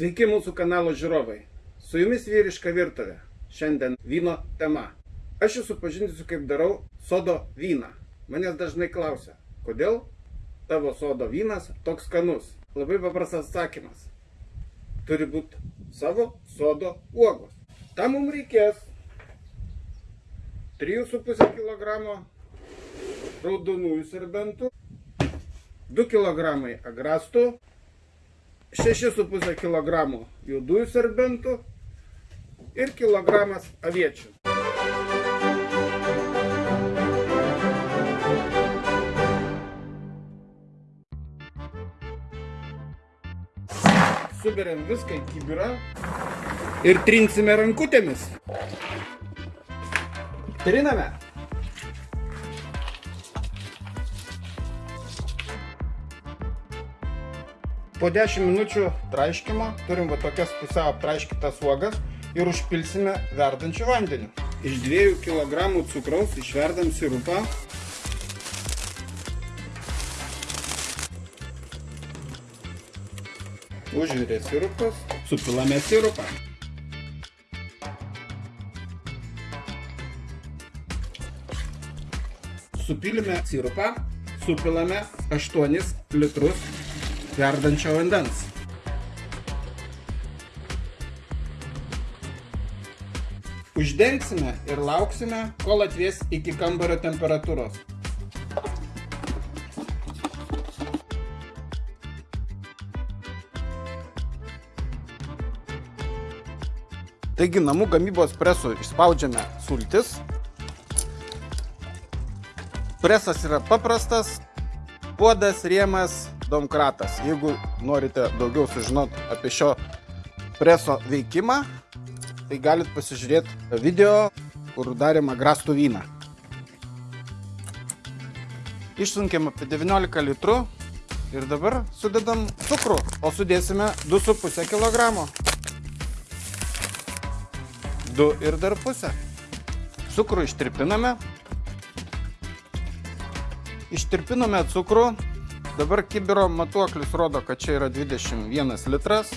Sveiki mūsų kanalo žiūrovai. Su jumis vyriška virtuvė. Šiandien vyno tema. Aš jūs supažinsiu, kaip darau sodo vyną. Manęs dažnai klausia, kodėl tavo sodo vynas toks skanus. Labai paprastas atsakymas. Turi būti savo sodo uogos. Tam mums reikės 3,5 kg raudonųjų serbentų, 2 kg agrastų, 6,5 kg juodųjų serbentų ir kilogramas aviečių. Suberiam viską į kibirą ir trinsime rankutėmis. Triname. Po 10 minučių traiškimo turim va tokias pusiau aptraiškytas uogas ir užpilsime verdančiu vandeniu. Iš 2 kg cukraus išverdam sirupą. Užvirė sirupas, supilame sirupą. Supilime sirupą, supilame 8 litrus verdančio vandens. Uždengsime ir lauksime, kol atvės iki kambario temperatūros. Taigi namų gamybos presų išspaudžiame sultis. Presas yra paprastas, puodas, rėmas, domkratas. Jeigu norite daugiau sužinoti apie šio preso veikimą, tai galit pasižiūrėti video, kur darėm agrastų vyną. Išsunkėm apie 19 litrų ir dabar sudedam cukrų, o sudėsime 2,5 kg. 2 ir dar pusę. Cukrų ištirpiname. Ištirpinome cukrų Dabar kibiro matuoklis rodo, kad čia yra 21 litras.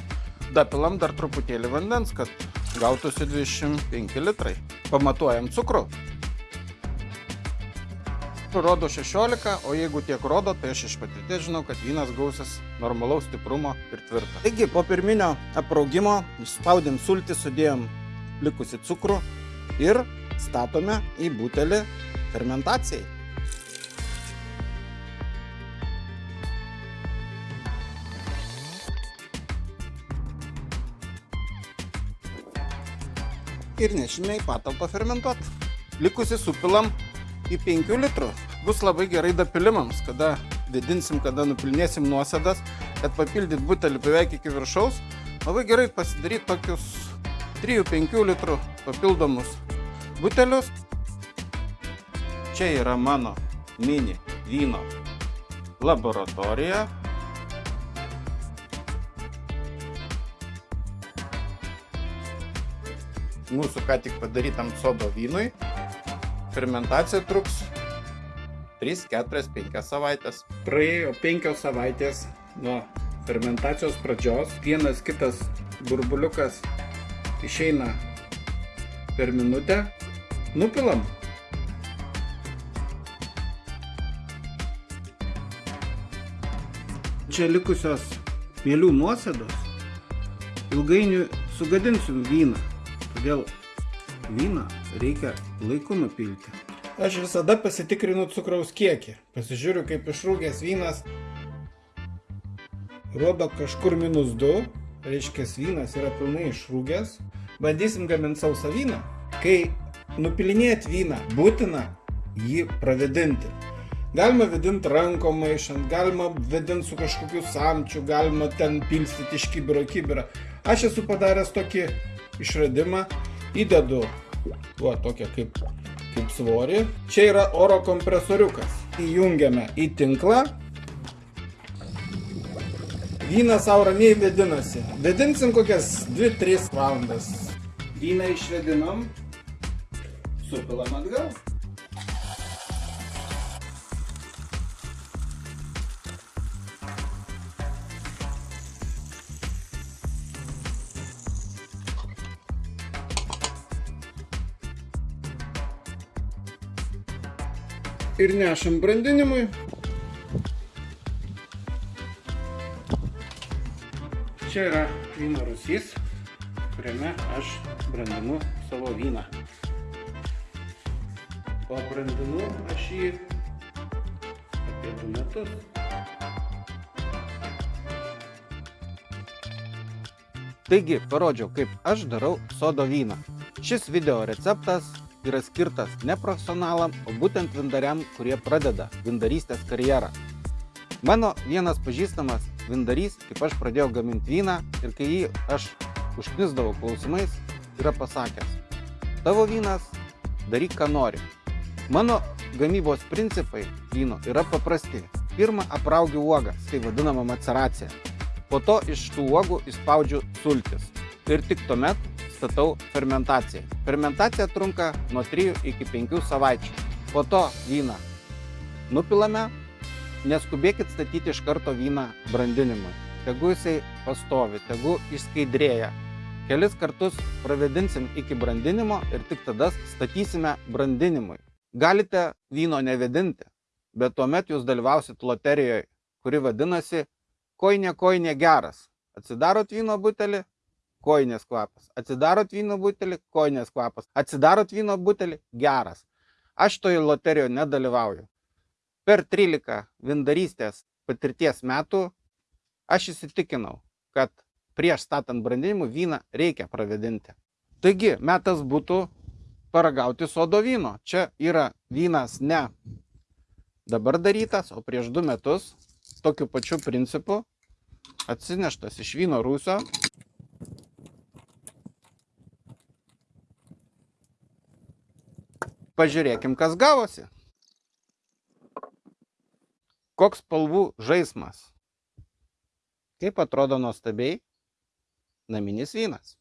Dapilam dar truputėlį vandens, kad gautųsi 25 litrai. Pamatuojam cukrų. Rodo 16, o jeigu tiek rodo, tai aš iš patirties žinau, kad vynas gausis normalaus stiprumo ir tvirto. Taigi, po pirminio apraugimo išspaudėm sultį, sudėjom likusi cukrų ir statome į butelį fermentacijai. Ir nešime į patalpą fermentuoti. Likusi supilam į 5 litrų. Bus labai gerai dapilimams, kada didinsim, kada nupilnėsim nuosėdas, kad papildyt butelį beveik iki viršaus. Labai gerai pasidaryti tokius 3-5 litrų papildomus butelius. Čia yra mano mini vyno laboratorija. Mūsų ką tik padarytam sodo vynui. Fermentacija truks 3, 4, 5 savaitės. Praėjo 5 savaitės nuo fermentacijos pradžios. Vienas kitas burbuliukas išeina per minutę. Nupilam. Čia likusios mėlių nuosėdos ilgainiui sugadinsim vyną. Todėl vyną reikia laiku nupilti. Aš visada pasitikrinu cukraus kiekį. Pasižiūriu, kaip išrūgęs vynas rodo kažkur minus 2. Reiškia, vynas yra pilnai išrūgęs. Bandysim gaminti sausą vyną. Kai nupilinėti vyną, būtina jį pravedinti. Galima vedinti rankom maišant, galima vedinti su kažkokiu samčiu, galima ten pilstyti iš kibiro kibirą. Aš esu padaręs tokį išradimą, įdedu va, tokią kaip, kaip svorį. Čia yra oro kompresoriukas. Įjungiame į tinklą. Vynas savo ramiai vedinasi. Vedinsim kokias 2-3 valandas. Vyną išvedinom, supilam atgal. Ir nešam brandinimui. Čia yra vyno rusys, kuriame aš brandinu savo vyną. O brandinu aš jį apie du metus. Taigi, parodžiau, kaip aš darau sodo vyną. Šis video receptas yra skirtas ne profesionalam, o būtent vindariam, kurie pradeda vindarystės karjerą. Mano vienas pažįstamas vindarys, kaip aš pradėjau gaminti vyną ir kai jį aš užknisdavau klausimais, yra pasakęs, tavo vynas daryk ką nori. Mano gamybos principai vyno yra paprasti. Pirma, apraugiu uogas, tai vadinama maceracija. Po to iš tų uogų įspaudžiu sultis. Ir tik tuomet statau fermentaciją. Fermentacija trunka nuo 3 iki 5 savaičių. Po to vyną nupilame, neskubėkit statyti iš karto vyną brandinimui. Tegu jisai pastovi, tegu išskaidrėja. Kelis kartus pravedinsim iki brandinimo ir tik tada statysime brandinimui. Galite vyno nevedinti, bet tuomet jūs dalyvausit loterijoje, kuri vadinasi koinė koinė geras. Atsidarot vyno butelį, koinės kvapas. Atsidarot vyno butelį, koinės kvapas. Atsidarot vyno butelį, geras. Aš toje loterijoje nedalyvauju. Per 13 vindarystės patirties metų aš įsitikinau, kad prieš statant brandinimų vyną reikia pravedinti. Taigi, metas būtų paragauti sodo vyno. Čia yra vynas ne dabar darytas, o prieš du metus tokiu pačiu principu atsineštas iš vyno rūsio. Pažiūrėkim, kas gavosi. Koks spalvų žaismas. Kaip atrodo nuostabiai naminis vynas.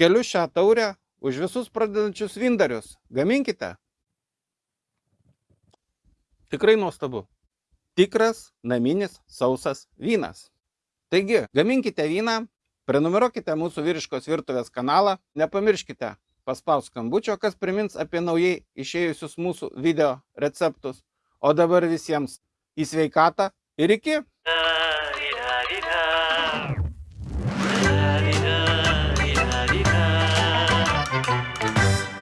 Keliu šią taurę už visus pradedančius vindarius. Gaminkite. Tikrai nuostabu. Tikras naminis sausas vynas. Taigi, gaminkite vyną, prenumeruokite mūsų vyriškos virtuvės kanalą, nepamirškite paspaus skambučio, kas primins apie naujai išėjusius mūsų video receptus. O dabar visiems į sveikatą ir iki.